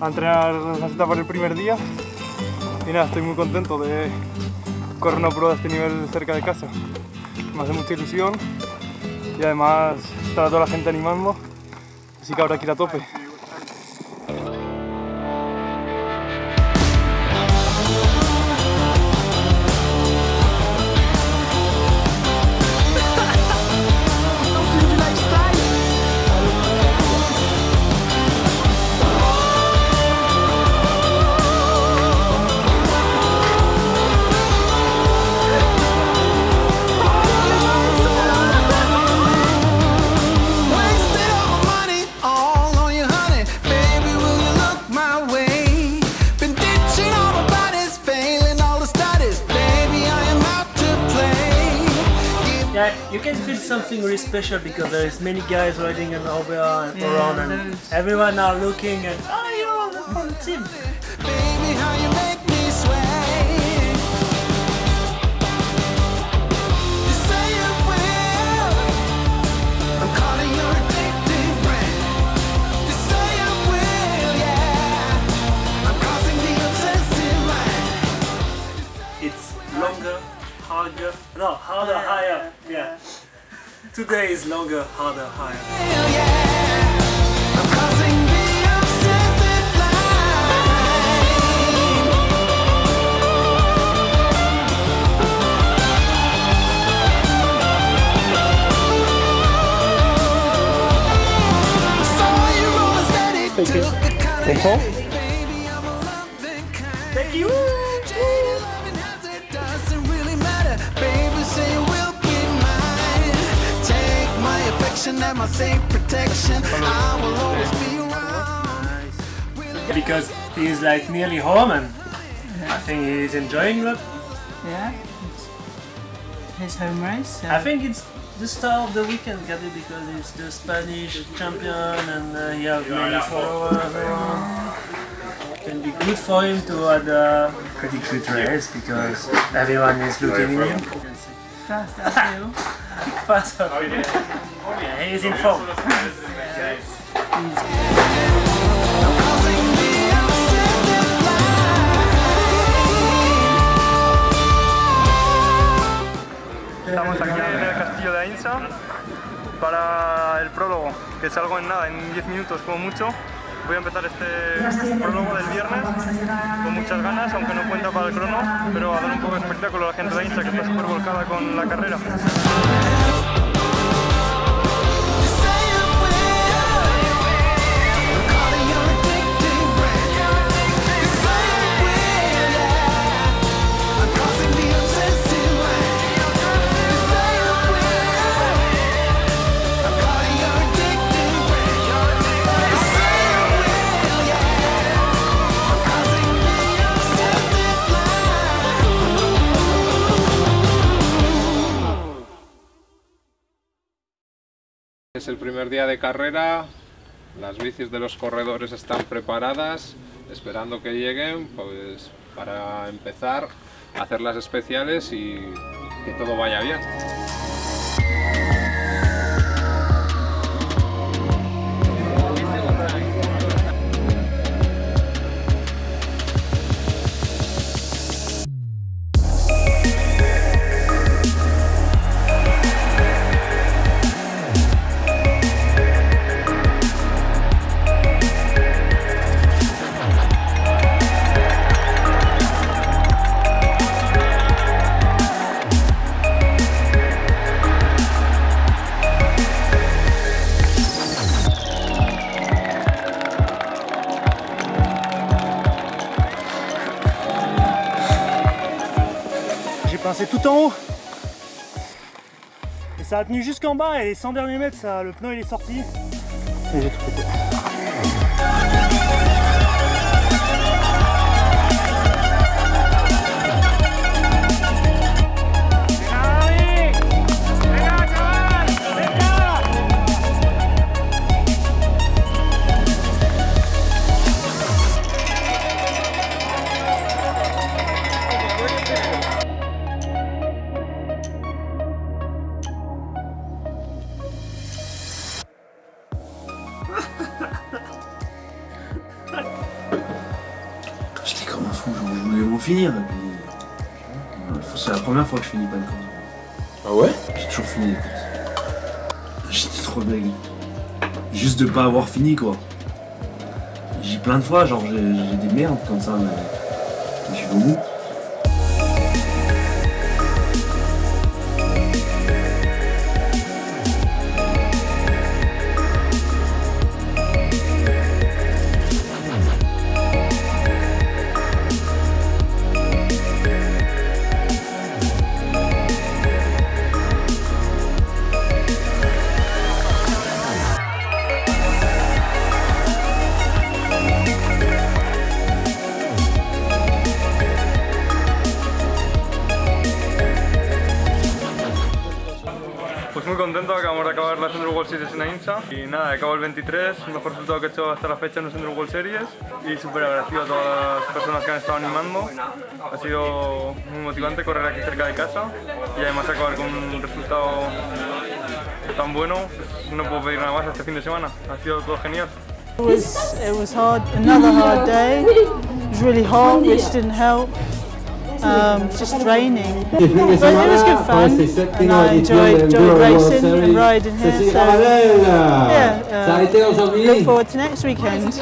a entrenar las etapas del primer día y nada, estoy muy contento de correr una prueba de este nivel cerca de casa. Me hace mucha ilusión y además está toda la gente animando, así que habrá que ir a tope. Yeah, you can feel something really special because there is many guys riding an over and around and everyone are looking and oh you're on the team. Baby, No, harder, yeah, higher. Yeah. yeah. Today is longer, harder, higher. Thank you. Thank you. My affection and my safe protection. I will always be around. Because he is like nearly home and I think he is enjoying that. Yeah. It's his home race. So I think it's the start of the weekend, Gabi, because it's the Spanish champion and uh, he has many followers around. Can be good for him to have a pretty good race because everyone is looking in him. Fast uphill. Fast up. Yeah, he is in form. Estamos aquí en el castillo de Ainsa para el prólogo, que salgo en nada, en 10 minutos como mucho. Voy a empezar este prólogo del viernes con muchas ganas, aunque no cuenta para el crono, pero a dar un poco de espectáculo a la gente de Ainsa que está súper volcada con la carrera. Es el primer día de carrera, las bicis de los corredores están preparadas, esperando que lleguen pues, para empezar a hacer las especiales y que todo vaya bien. Pincé tout en haut. Et ça a tenu jusqu'en bas et les 100 derniers mètres, ça, le pneu il est sorti. Vont finir. Et puis, voilà, c'est la première fois que je finis pas une course. Ah ouais? J'ai toujours fini les courses. J'étais trop deg. Juste de pas avoir fini quoi. J'ai plein de fois, genre j'ai des merdes comme ça, mais mais je suis au bout. Acabar las Enduro World Series en Ainsa y nada, acabo el 23, el mejor resultado que he hecho hasta la fecha en las Enduro World Series y súper agradecido a todas las personas que han estado animando. Ha sido muy motivante correr aquí cerca de casa y además acabar con un resultado tan bueno, pues no puedo pedir nada más este fin de semana. Ha sido todo genial. It was, it was hard, another hard day. It was really which didn't help. Um, just draining. But it was good fun, and I enjoyed, enjoyed racing and riding here. So, yeah, uh, look forward to next weekend.